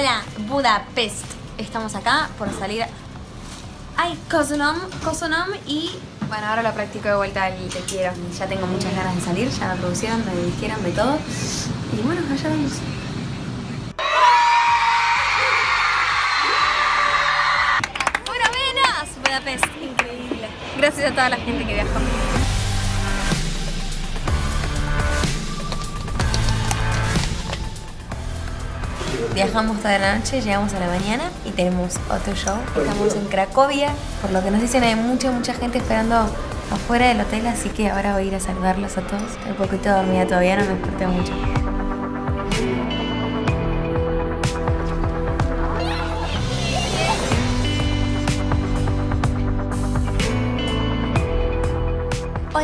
Hola, Budapest. Estamos acá por salir. Ay, Kosonom, Kosonom y. Bueno, ahora lo practico de vuelta el Te quiero. Ya tengo muchas ganas de salir, ya me producieron, me dijeron de todo. Y bueno, allá vamos. ¡Buenas! Budapest, increíble. Gracias a toda la gente que viajó. Viajamos toda la noche, llegamos a la mañana y tenemos otro show. Estamos en Cracovia, por lo que nos dicen hay mucha, mucha gente esperando afuera del hotel, así que ahora voy a ir a saludarlos a todos. Un poquito dormida todavía, no me desperté mucho.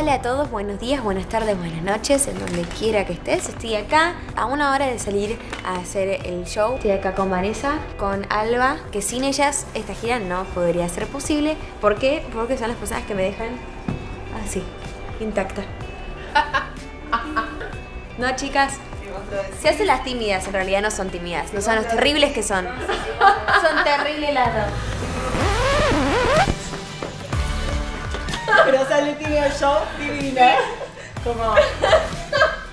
Hola a todos, buenos días, buenas tardes, buenas noches, en donde quiera que estés. Estoy acá a una hora de salir a hacer el show. Estoy acá con Vanessa, con Alba, que sin ellas esta gira no podría ser posible. ¿Por qué? Porque son las personas que me dejan así, intacta. ¿No, chicas? Se hacen las tímidas, en realidad no son tímidas, no son los terribles que son. Son terribles las dos. Show divina. Como.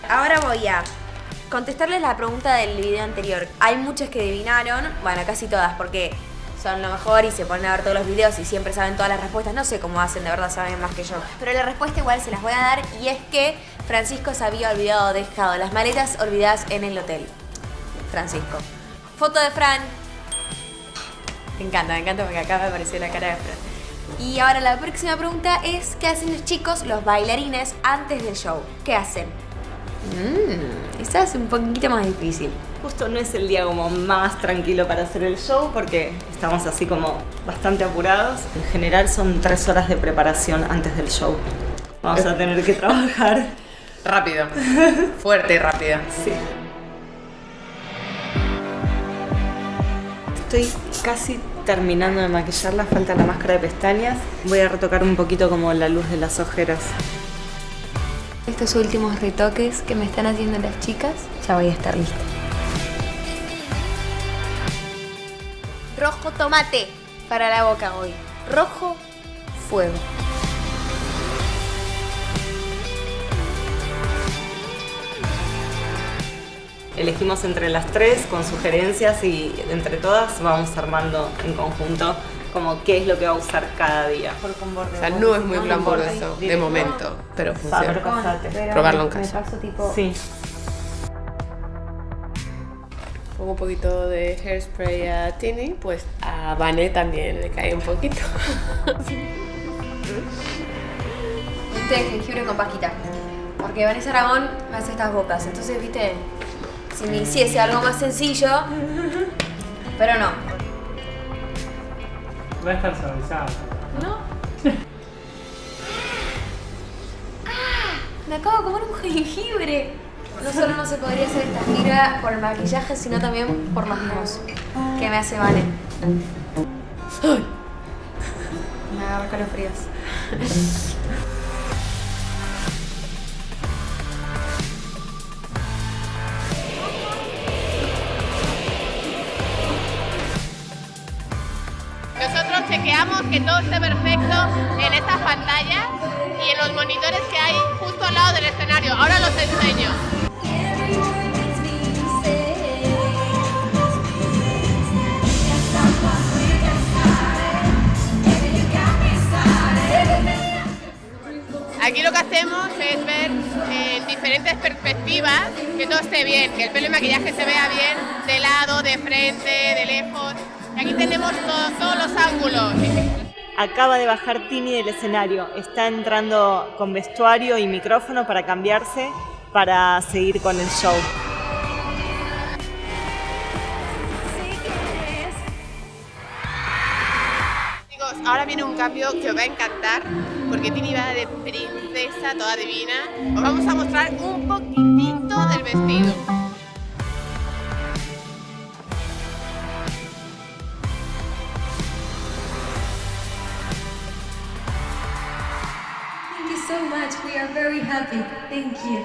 Ahora voy a contestarles la pregunta del video anterior. Hay muchas que adivinaron, bueno, casi todas, porque son lo mejor y se ponen a ver todos los videos y siempre saben todas las respuestas. No sé cómo hacen, de verdad saben más que yo. Pero la respuesta igual se las voy a dar y es que Francisco se había olvidado, dejado las maletas olvidadas en el hotel. Francisco. Foto de Fran. Me encanta, me encanta porque acá me apareció la cara de Fran. Y ahora la próxima pregunta es, ¿qué hacen los chicos, los bailarines, antes del show? ¿Qué hacen? Mmm, esa es un poquito más difícil. Justo no es el día como más tranquilo para hacer el show porque estamos así como bastante apurados. En general son tres horas de preparación antes del show. Vamos a tener que trabajar. Rápido. Fuerte y rápido. Sí. Estoy casi terminando de maquillarla, falta la máscara de pestañas. Voy a retocar un poquito como la luz de las ojeras. Estos últimos retoques que me están haciendo las chicas, ya voy a estar lista. Rojo tomate para la boca hoy. Rojo fuego. Elegimos entre las tres con sugerencias y entre todas vamos armando en conjunto como qué es lo que va a usar cada día. O sea, no es muy glamoroso de momento, pero funciona. Probarlo en casa. Me paso tipo... Sí. Pongo un poquito de hairspray a Tini, pues a Vane también le cae un poquito. De jengibre con pajita. Porque Vanessa Aragón me hace estas bocas. Entonces, viste, si me hiciese algo más sencillo. Pero no. Va a estar suavizado. ¿No? ¡Ah! Me acabo de comer un jengibre. No solo no se podría hacer esta gira por el maquillaje, sino también por los mimos que me hace Vane. Me agarro calofríos. Chequeamos que todo esté perfecto en estas pantallas y en los monitores que hay justo al lado del escenario. Ahora los enseño. Aquí lo que hacemos es ver en diferentes perspectivas que todo esté bien, que el pelo y maquillaje se vea bien de lado, de frente, de lejos. Aquí tenemos to- todos los ángulos. Acaba de bajar Tini del escenario. Está entrando con vestuario y micrófono para cambiarse para seguir con el show. Ahora viene un cambio que os va a encantar porque Tini va de princesa toda divina. Os vamos a mostrar un poquitito del vestido. We are very happy. Thank you.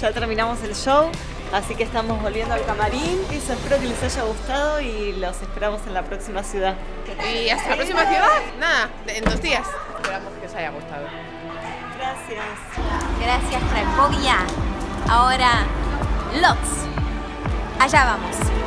Ya terminamos el show así que estamos volviendo al camarín. Y eso, espero que les haya gustado y los esperamos en la próxima ciudad. Y hasta la próxima ciudad. Nada, en dos días. Esperamos que os haya gustado. Gracias. Gracias, Cracovia. Ahora, Lots. Allá vamos.